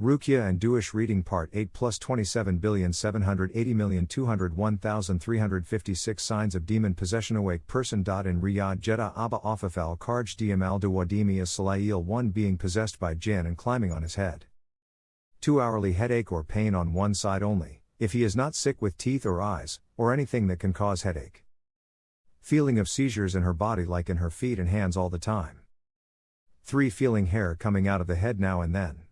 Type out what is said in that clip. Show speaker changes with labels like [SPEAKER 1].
[SPEAKER 1] Rukia and Duish Reading Part 8 plus 27,780,201,356 Signs of Demon Possession Awake Person. In Riyadh Jeddah Abha Afafal Karj Dimal Dawadimi Salayil 1 being possessed by jinn and climbing on his head. 2 hourly headache or pain on one side only, if he is not sick with teeth or eyes, or anything that can cause headache. Feeling of seizures in her body like in her feet and hands all the time. 3. Feeling hair coming out of the head now and then.